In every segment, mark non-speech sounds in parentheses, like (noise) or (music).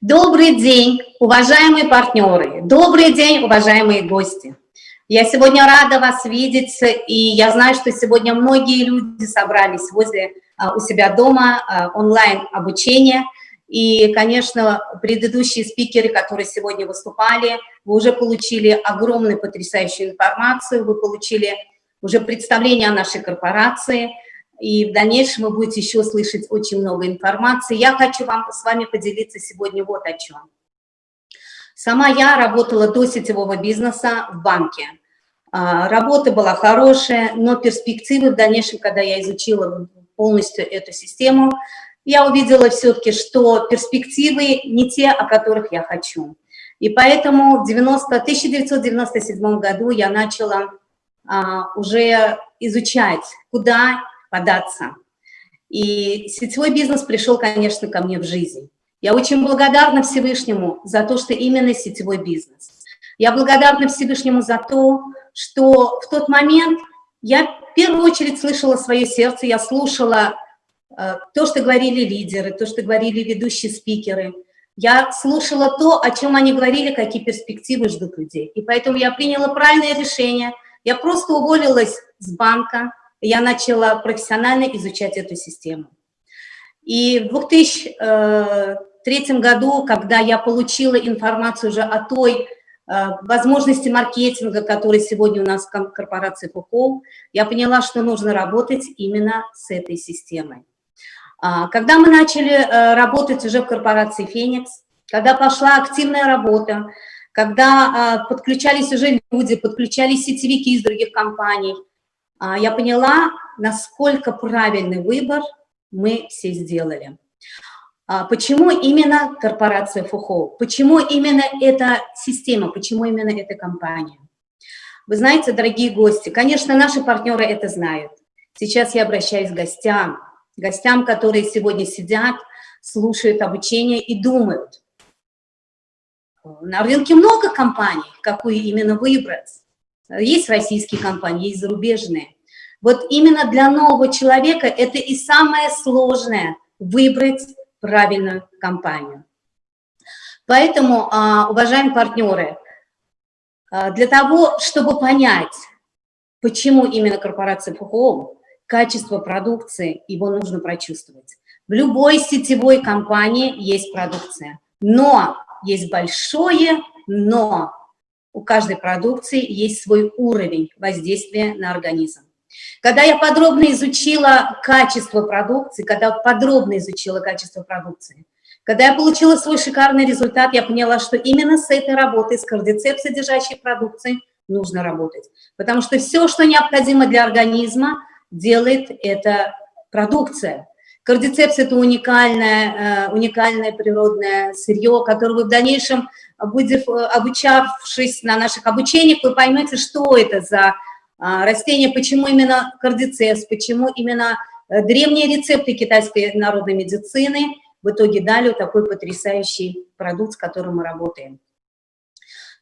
Добрый день, уважаемые партнеры, добрый день, уважаемые гости. Я сегодня рада вас видеть, и я знаю, что сегодня многие люди собрались возле а, у себя дома, а, онлайн обучение. И, конечно, предыдущие спикеры, которые сегодня выступали, вы уже получили огромную потрясающую информацию, вы получили уже представление о нашей корпорации, и в дальнейшем вы будете еще слышать очень много информации. Я хочу вам с вами поделиться сегодня вот о чем. Сама я работала до сетевого бизнеса в банке. А, работа была хорошая, но перспективы в дальнейшем, когда я изучила полностью эту систему, я увидела все-таки, что перспективы не те, о которых я хочу. И поэтому в 90, 1997 году я начала а, уже изучать, куда податься. И сетевой бизнес пришел, конечно, ко мне в жизнь. Я очень благодарна Всевышнему за то, что именно сетевой бизнес. Я благодарна Всевышнему за то, что в тот момент я в первую очередь слышала свое сердце, я слушала э, то, что говорили лидеры, то, что говорили ведущие спикеры. Я слушала то, о чем они говорили, какие перспективы ждут людей. И поэтому я приняла правильное решение. Я просто уволилась с банка, я начала профессионально изучать эту систему. И в 2003 э, году, когда я получила информацию уже о той э, возможности маркетинга, который сегодня у нас в корпорации ФУКО, я поняла, что нужно работать именно с этой системой. А, когда мы начали э, работать уже в корпорации «Феникс», когда пошла активная работа, когда а, подключались уже люди, подключались сетевики из других компаний – я поняла, насколько правильный выбор мы все сделали. А, почему именно корпорация ФУХО? Почему именно эта система? Почему именно эта компания? Вы знаете, дорогие гости, конечно, наши партнеры это знают. Сейчас я обращаюсь к гостям, гостям, которые сегодня сидят, слушают обучение и думают. На рынке много компаний, какую именно выбрать. Есть российские компании, есть зарубежные. Вот именно для нового человека это и самое сложное – выбрать правильную компанию. Поэтому, а, уважаемые партнеры, а, для того, чтобы понять, почему именно корпорация ФХО, качество продукции, его нужно прочувствовать. В любой сетевой компании есть продукция, но есть большое но. У каждой продукции есть свой уровень воздействия на организм. Когда я подробно изучила качество продукции, когда подробно изучила качество продукции, когда я получила свой шикарный результат, я поняла, что именно с этой работой, с кардицепс содержащей продукцией, нужно работать. Потому что все, что необходимо для организма, делает эта продукция. Кардицепс – это уникальное, э, уникальное природное сырье, которое вы в дальнейшем, будете, обучавшись на наших обучениях, вы поймете, что это за а, растения, почему именно кардицепс, почему именно э, древние рецепты китайской народной медицины в итоге дали такой потрясающий продукт, с которым мы работаем.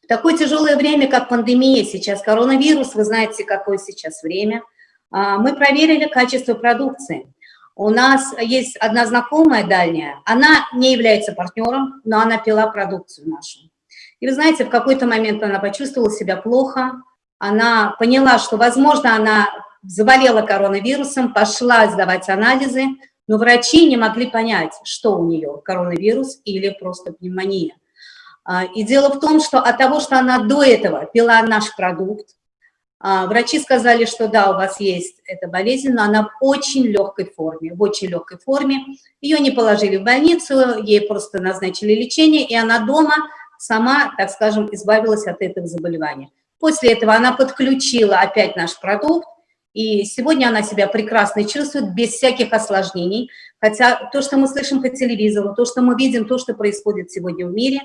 В такое тяжелое время, как пандемия, сейчас коронавирус, вы знаете, какое сейчас время, а, мы проверили качество продукции. У нас есть одна знакомая дальняя, она не является партнером, но она пила продукцию нашу. И вы знаете, в какой-то момент она почувствовала себя плохо, она поняла, что, возможно, она заболела коронавирусом, пошла сдавать анализы, но врачи не могли понять, что у нее, коронавирус или просто пневмония. А, и дело в том, что от того, что она до этого пила наш продукт, а, врачи сказали, что да, у вас есть эта болезнь, но она в очень легкой форме, в очень легкой форме. Ее не положили в больницу, ей просто назначили лечение, и она дома сама, так скажем, избавилась от этого заболевания. После этого она подключила опять наш продукт, и сегодня она себя прекрасно чувствует, без всяких осложнений. Хотя то, что мы слышим по телевизору, то, что мы видим, то, что происходит сегодня в мире,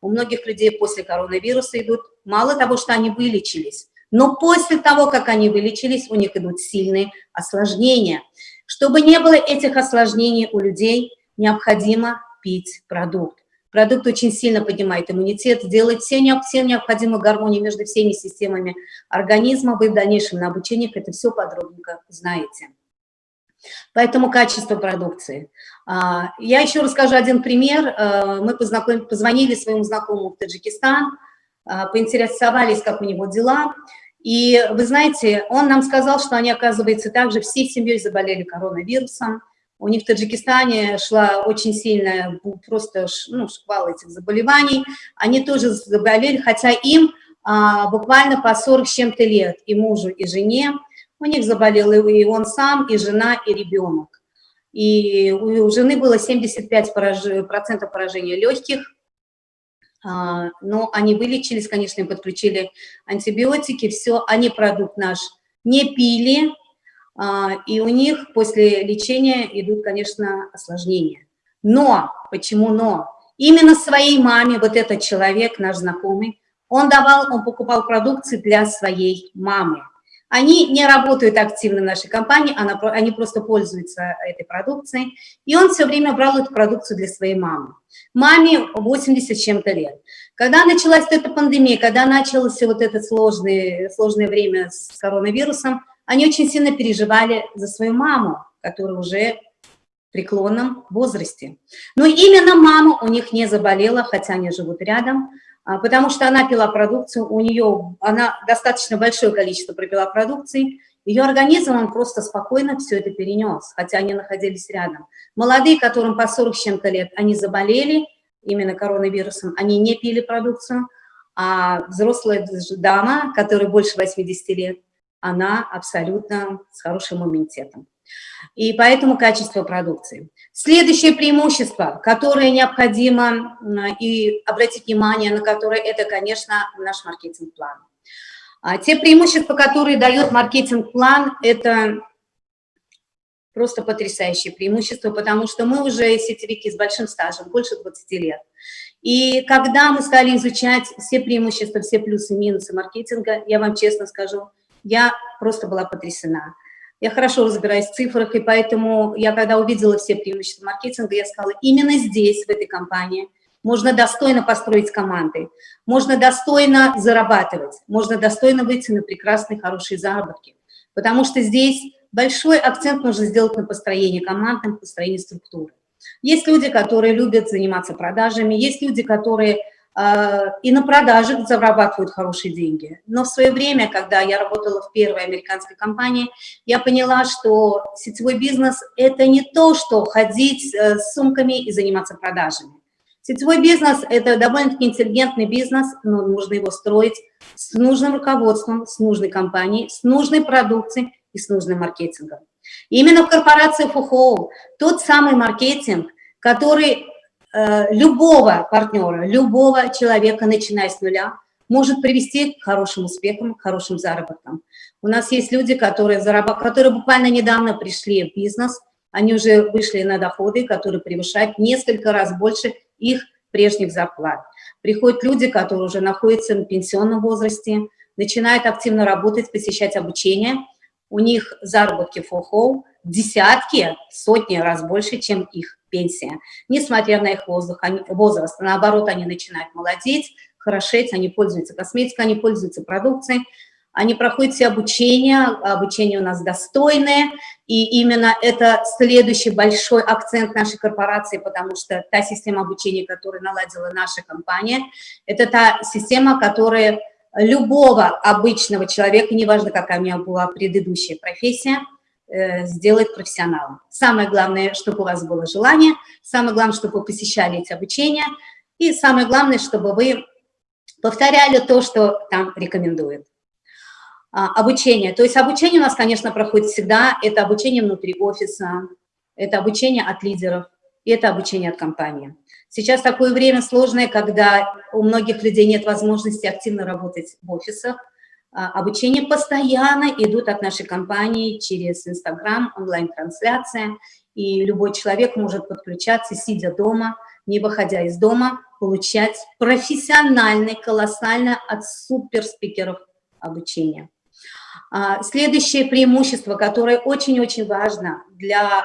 у многих людей после коронавируса идут, мало того, что они вылечились, но после того, как они вылечились, у них идут сильные осложнения. Чтобы не было этих осложнений у людей, необходимо пить продукт. Продукт очень сильно поднимает иммунитет, делает все, все необходимую гармонию между всеми системами организма. Вы в дальнейшем на обучениях это все подробненько знаете. Поэтому качество продукции. А, я еще расскажу один пример. А, мы позвонили своему знакомому в Таджикистан, а, поинтересовались, как у него дела. И вы знаете, он нам сказал, что они, оказывается, также всей семьей заболели коронавирусом. У них в Таджикистане шла очень сильная, просто ну, шквал этих заболеваний. Они тоже заболели, хотя им а, буквально по 40 с чем-то лет, и мужу, и жене. У них заболел и он сам, и жена, и ребенок. И у жены было 75% поражения легких, а, но они вылечились, конечно, им подключили антибиотики, все, они продукт наш не пили, и у них после лечения идут, конечно, осложнения. Но, почему но? Именно своей маме, вот этот человек, наш знакомый, он давал, он покупал продукцию для своей мамы. Они не работают активно в нашей компании, она, они просто пользуются этой продукцией. И он все время брал эту продукцию для своей мамы. Маме 80 с чем-то лет. Когда началась эта пандемия, когда началось вот это сложное, сложное время с коронавирусом, они очень сильно переживали за свою маму, которая уже в преклонном возрасте. Но именно мама у них не заболела, хотя они живут рядом, а, потому что она пила продукцию, у нее, она достаточно большое количество пропила продукции, ее организм, он просто спокойно все это перенес, хотя они находились рядом. Молодые, которым по 40 с чем-то лет, они заболели именно коронавирусом, они не пили продукцию, а взрослая дама, которой больше 80 лет, она абсолютно с хорошим иммунитетом и поэтому качество продукции. Следующее преимущество, которое необходимо и обратить внимание на которое, это, конечно, наш маркетинг-план. А те преимущества, которые дает маркетинг-план, это просто потрясающее преимущество, потому что мы уже сетевики с большим стажем, больше 20 лет. И когда мы стали изучать все преимущества, все плюсы и минусы маркетинга, я вам честно скажу, я просто была потрясена. Я хорошо разбираюсь в цифрах, и поэтому я, когда увидела все преимущества маркетинга, я сказала, именно здесь, в этой компании, можно достойно построить команды, можно достойно зарабатывать, можно достойно выйти на прекрасные, хорошие заработки. Потому что здесь большой акцент нужно сделать на построение команд, на построение структуры. Есть люди, которые любят заниматься продажами, есть люди, которые и на продажах зарабатывают хорошие деньги. Но в свое время, когда я работала в первой американской компании, я поняла, что сетевой бизнес – это не то, что ходить э, с сумками и заниматься продажами. Сетевой бизнес – это довольно-таки интеллигентный бизнес, но нужно его строить с нужным руководством, с нужной компанией, с нужной продукцией и с нужным маркетингом. И именно в корпорации ФУХО тот самый маркетинг, который Э, любого партнера, любого человека, начиная с нуля, может привести к хорошим успехам, к хорошим заработкам. У нас есть люди, которые, зарабат... которые буквально недавно пришли в бизнес, они уже вышли на доходы, которые превышают несколько раз больше их прежних зарплат. Приходят люди, которые уже находятся в пенсионном возрасте, начинают активно работать, посещать обучение, у них заработки ФОХО десятки, сотни раз больше, чем их пенсия. Несмотря на их воздух, они, возраст, наоборот, они начинают молодеть, хорошеть, они пользуются косметикой, они пользуются продукцией, они проходят все обучение, обучение у нас достойное, и именно это следующий большой акцент нашей корпорации, потому что та система обучения, которую наладила наша компания, это та система, которая любого обычного человека, неважно, какая у меня была предыдущая профессия, Э, сделать профессионалом. Самое главное, чтобы у вас было желание, самое главное, чтобы вы посещали эти обучения, и самое главное, чтобы вы повторяли то, что там рекомендуют. А, обучение. То есть обучение у нас, конечно, проходит всегда. Это обучение внутри офиса, это обучение от лидеров, и это обучение от компании. Сейчас такое время сложное, когда у многих людей нет возможности активно работать в офисах, обучение постоянно идут от нашей компании через Инстаграм, онлайн-трансляция, и любой человек может подключаться, сидя дома, не выходя из дома, получать профессиональный, колоссально от суперспикеров обучения. А, следующее преимущество, которое очень-очень важно для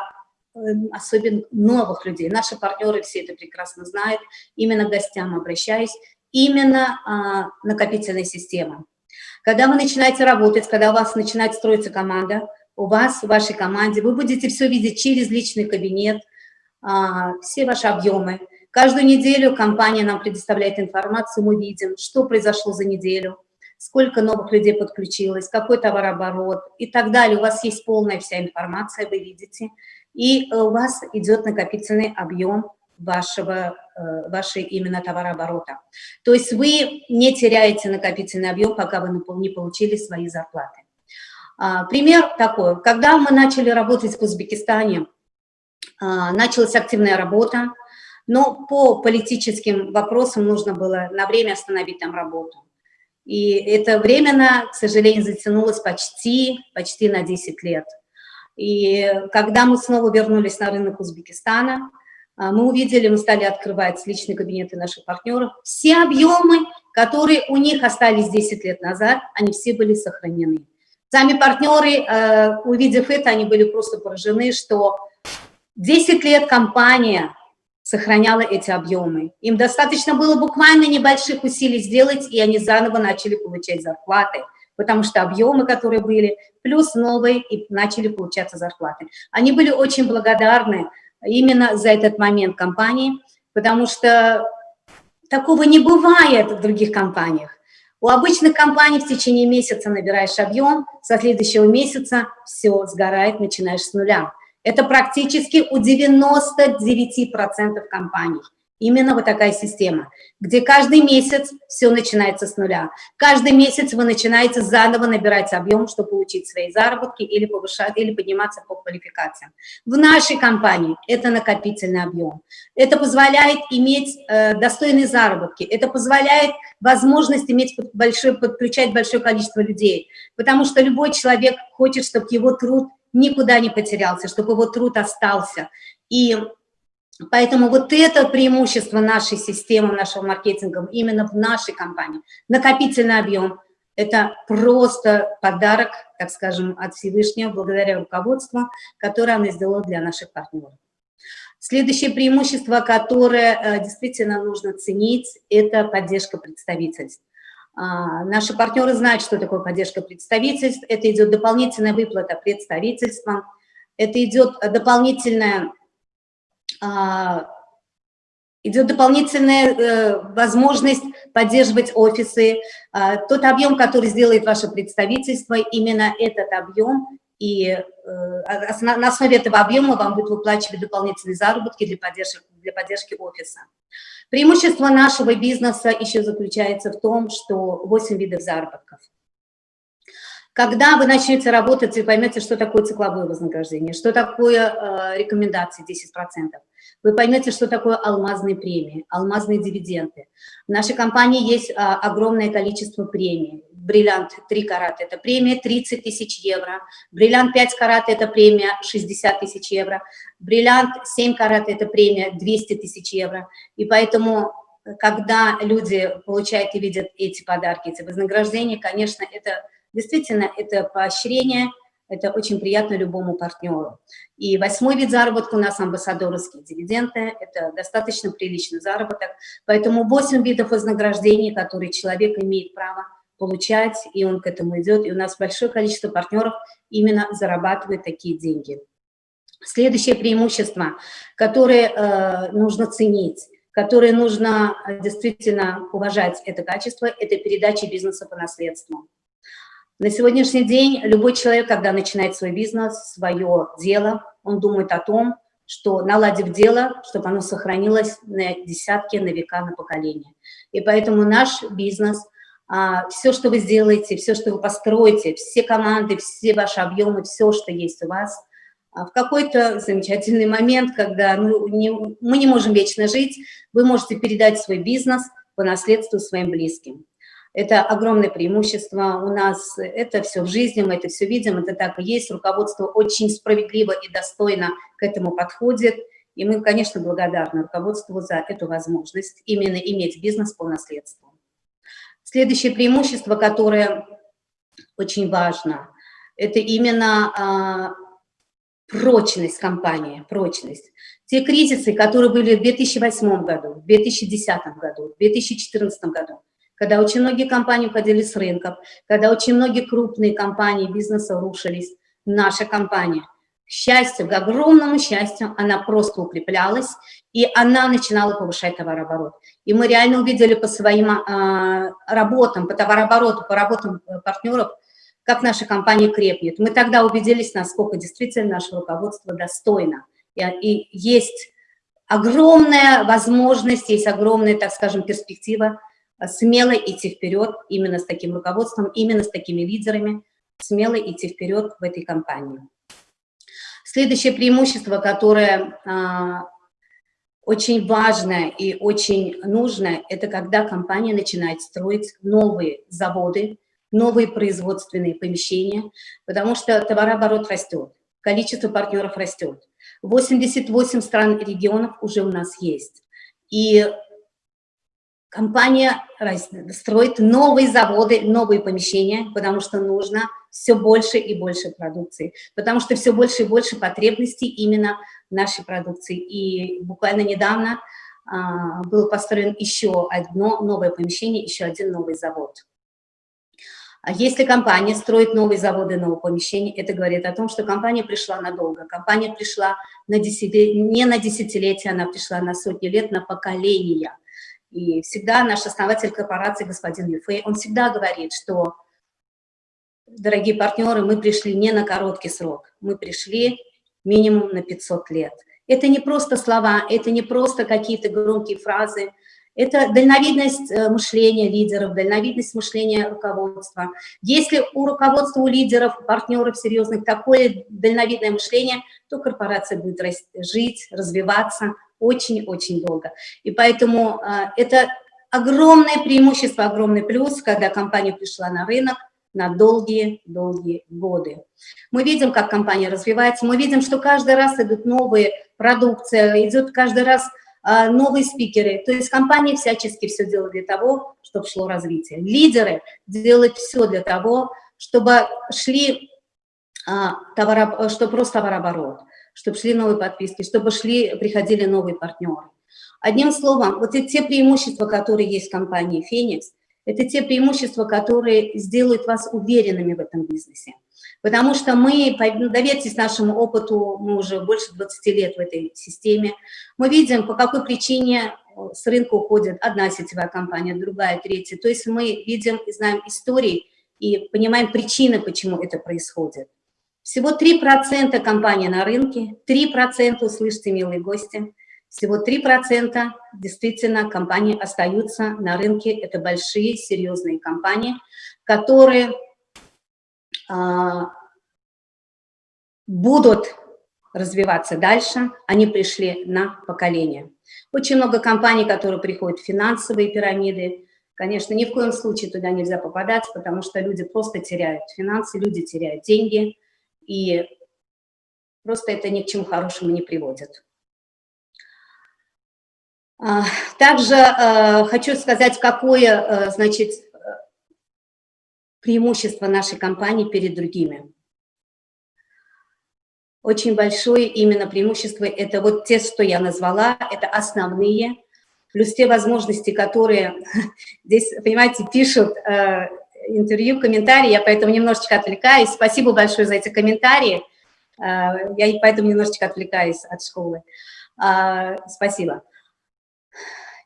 эм, особенно новых людей, наши партнеры все это прекрасно знают, именно гостям обращаюсь, именно а, накопительная система. Когда вы начинаете работать, когда у вас начинает строиться команда, у вас, в вашей команде. Вы будете все видеть через личный кабинет, а, все ваши объемы. Каждую неделю компания нам предоставляет информацию, мы видим, что произошло за неделю, сколько новых людей подключилось, какой товарооборот и так далее. У вас есть полная вся информация, вы видите, и у вас идет накопительный объем вашего, э, вашей именно товарооборота. То есть вы не теряете накопительный объем, пока вы не получили свои зарплаты. А, пример такой. Когда мы начали работать в Узбекистане, а, началась активная работа, но по политическим вопросам нужно было на время остановить там работу. И это временно, к сожалению, затянулось почти, почти на 10 лет. И когда мы снова вернулись на рынок Узбекистана, мы увидели, мы стали открывать личные кабинеты наших партнеров. Все объемы, которые у них остались 10 лет назад, они все были сохранены. Сами партнеры, э, увидев это, они были просто поражены, что 10 лет компания сохраняла эти объемы. Им достаточно было буквально небольших усилий сделать, и они заново начали получать зарплаты, потому что объемы, которые были, плюс новые, и начали получаться зарплаты. Они были очень благодарны именно за этот момент компании, потому что такого не бывает в других компаниях. У обычных компаний в течение месяца набираешь объем, со следующего месяца все сгорает, начинаешь с нуля. Это практически у 99% компаний. Именно вот такая система, где каждый месяц все начинается с нуля. Каждый месяц вы начинаете заново набирать объем, чтобы получить свои заработки или повышать, или подниматься по квалификациям. В нашей компании это накопительный объем. Это позволяет иметь э, достойные заработки, это позволяет возможность иметь большой, подключать большое количество людей, потому что любой человек хочет, чтобы его труд никуда не потерялся, чтобы его труд остался. И Поэтому вот это преимущество нашей системы, нашего маркетинга именно в нашей компании. Накопительный объем – это просто подарок, так скажем, от Всевышнего, благодаря руководству, которое она сделала для наших партнеров. Следующее преимущество, которое э, действительно нужно ценить, это поддержка представительств. А, наши партнеры знают, что такое поддержка представительств. Это идет дополнительная выплата представительствам, это идет дополнительная идет дополнительная э, возможность поддерживать офисы. А, тот объем, который сделает ваше представительство, именно этот объем, и э, на основе этого объема вам будут выплачивать дополнительные заработки для поддержки, для поддержки офиса. Преимущество нашего бизнеса еще заключается в том, что 8 видов заработков. Когда вы начнете работать, вы поймете, что такое цикловое вознаграждение, что такое э, рекомендации 10%. Вы поймете, что такое алмазные премии, алмазные дивиденды. В нашей компании есть э, огромное количество премий. Бриллиант 3 карата – это премия 30 тысяч евро. Бриллиант 5 карат – это премия 60 тысяч евро. Бриллиант 7 карат – это премия 200 тысяч евро. И поэтому когда люди получают и видят эти подарки, эти вознаграждения, конечно, это Действительно, это поощрение, это очень приятно любому партнеру. И восьмой вид заработка у нас амбассадорские дивиденды, это достаточно приличный заработок, поэтому 8 видов вознаграждений, которые человек имеет право получать, и он к этому идет, и у нас большое количество партнеров именно зарабатывает такие деньги. Следующее преимущество, которое э, нужно ценить, которое нужно э, действительно уважать это качество, это передача бизнеса по наследству. На сегодняшний день любой человек, когда начинает свой бизнес, свое дело, он думает о том, что наладив дело, чтобы оно сохранилось на десятки, на века, на поколения. И поэтому наш бизнес, а, все, что вы сделаете, все, что вы построите, все команды, все ваши объемы, все, что есть у вас, а, в какой-то замечательный момент, когда ну, не, мы не можем вечно жить, вы можете передать свой бизнес по наследству своим близким. Это огромное преимущество у нас, это все в жизни, мы это все видим, это так и есть, руководство очень справедливо и достойно к этому подходит, и мы, конечно, благодарны руководству за эту возможность именно иметь бизнес по наследству. Следующее преимущество, которое очень важно, это именно а, прочность компании, прочность. Те кризисы, которые были в 2008 году, в 2010 году, в 2014 году, когда очень многие компании уходили с рынков, когда очень многие крупные компании бизнеса рушились. наша компания. К счастью, к огромному счастью, она просто укреплялась, и она начинала повышать товарооборот. И мы реально увидели по своим э, работам, по товарообороту, по работам э, партнеров, как наша компания крепнет. Мы тогда убедились, насколько действительно наше руководство достойно. И, и есть огромная возможность, есть огромная, так скажем, перспектива смело идти вперед именно с таким руководством, именно с такими лидерами, смело идти вперед в этой компании. Следующее преимущество, которое а, очень важное и очень нужное, это когда компания начинает строить новые заводы, новые производственные помещения, потому что товарооборот растет, количество партнеров растет. 88 стран и регионов уже у нас есть. И компания строит новые заводы, новые помещения, потому что нужно все больше и больше продукции, потому что все больше и больше потребностей именно нашей продукции. И буквально недавно а, был построен еще одно новое помещение, еще один новый завод. А если компания строит новые заводы, новые помещения, это говорит о том, что компания пришла надолго. Компания пришла на десятилетия, не на десятилетия, она пришла на сотни лет, на поколения. И всегда наш основатель корпорации, господин Юфей, он всегда говорит, что, дорогие партнеры, мы пришли не на короткий срок, мы пришли минимум на 500 лет. Это не просто слова, это не просто какие-то громкие фразы, это дальновидность э, мышления лидеров, дальновидность мышления руководства. Если у руководства, у лидеров, партнеров серьезных такое дальновидное мышление, то корпорация будет жить, развиваться очень-очень долго. И поэтому э, это огромное преимущество, огромный плюс, когда компания пришла на рынок на долгие-долгие годы. Мы видим, как компания развивается, мы видим, что каждый раз идут новые продукции, идет каждый раз а, новые спикеры. То есть компании всячески все делают для того, чтобы шло развитие. Лидеры делают все для того, чтобы шли а, товаро, чтобы рос товарооборот, чтобы шли новые подписки, чтобы шли, приходили новые партнеры. Одним словом, вот эти те преимущества, которые есть в компании «Феникс», это те преимущества, которые сделают вас уверенными в этом бизнесе. Потому что мы, ну, доверьтесь нашему опыту, мы уже больше 20 лет в этой системе, мы видим, по какой причине э, с рынка уходит одна сетевая компания, другая, третья. То есть мы видим и знаем истории и понимаем причины, почему это происходит. Всего 3% компаний на рынке, 3%, услышьте, милые гости, всего 3% действительно компании остаются на рынке. Это большие, серьезные компании, которые а, будут развиваться дальше, они пришли на поколение. Очень много компаний, которые приходят в финансовые пирамиды, конечно, ни в коем случае туда нельзя попадать, потому что люди просто теряют финансы, люди теряют деньги, и просто это ни к чему хорошему не приводит. А, также э, хочу сказать, какое, э, значит, преимущество нашей компании перед другими. Очень большое именно преимущество – это вот те, что я назвала, это основные, плюс те возможности, которые (laughs) здесь, понимаете, пишут э, интервью, комментарии, я поэтому немножечко отвлекаюсь. Спасибо большое за эти комментарии, э, я поэтому немножечко отвлекаюсь от школы. Э, спасибо.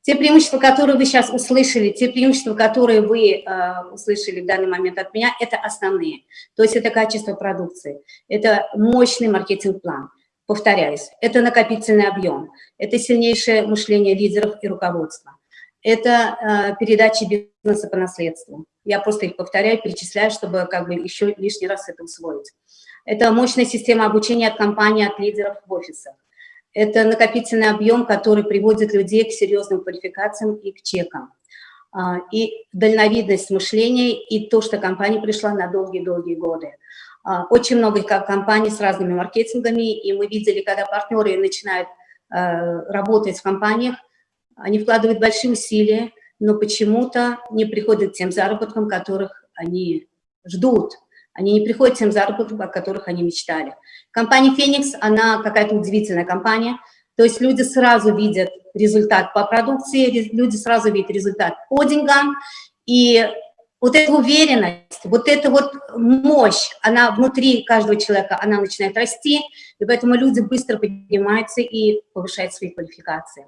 Те преимущества, которые вы сейчас услышали, те преимущества, которые вы э, услышали в данный момент от меня, это основные. То есть это качество продукции, это мощный маркетинг-план. Повторяюсь, это накопительный объем, это сильнейшее мышление лидеров и руководства, это э, передача бизнеса по наследству. Я просто их повторяю, перечисляю, чтобы как бы еще лишний раз это усвоить. Это мощная система обучения от компании, от лидеров в офисах это накопительный объем, который приводит людей к серьезным квалификациям и к чекам. А, и дальновидность мышления, и то, что компания пришла на долгие-долгие годы. А, очень много компаний с разными маркетингами, и мы видели, когда партнеры начинают а, работать в компаниях, они вкладывают большие усилия, но почему-то не приходят тем заработкам, которых они ждут. Они не приходят тем заработкам, о которых они мечтали. Компания «Феникс», она какая-то удивительная компания, то есть люди сразу видят результат по продукции, люди сразу видят результат по деньгам, и вот эта уверенность, вот эта вот мощь, она внутри каждого человека, она начинает расти, и поэтому люди быстро поднимаются и повышают свои квалификации.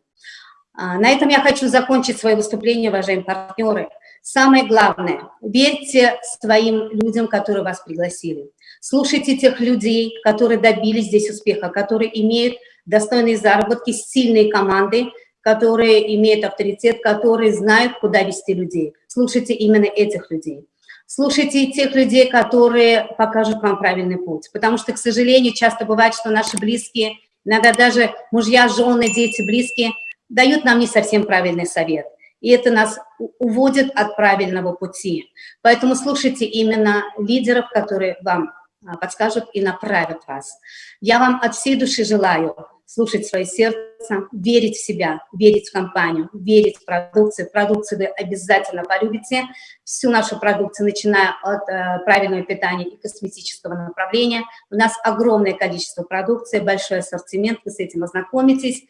А, на этом я хочу закончить свое выступление, уважаемые партнеры. Самое главное, верьте своим людям, которые вас пригласили. Слушайте тех людей, которые добились здесь успеха, которые имеют достойные заработки, сильные команды, которые имеют авторитет, которые знают, куда вести людей. Слушайте именно этих людей. Слушайте тех людей, которые покажут вам правильный путь. Потому что, к сожалению, часто бывает, что наши близкие, иногда даже мужья, жены, дети, близкие, дают нам не совсем правильный совет. И это нас уводит от правильного пути. Поэтому слушайте именно лидеров, которые вам а, подскажут и направят вас. Я вам от всей души желаю слушать свое сердце, верить в себя, верить в компанию, верить в продукцию. Продукцию вы обязательно полюбите. Всю нашу продукцию, начиная от э, правильного питания и косметического направления. У нас огромное количество продукции, большой ассортимент, вы с этим ознакомитесь.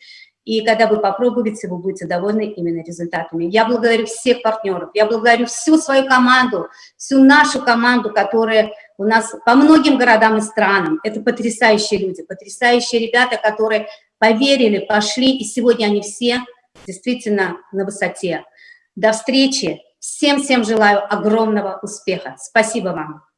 И когда вы попробуете, вы будете довольны именно результатами. Я благодарю всех партнеров, я благодарю всю свою команду, всю нашу команду, которая у нас по многим городам и странам. Это потрясающие люди, потрясающие ребята, которые поверили, пошли, и сегодня они все действительно на высоте. До встречи. Всем-всем желаю огромного успеха. Спасибо вам.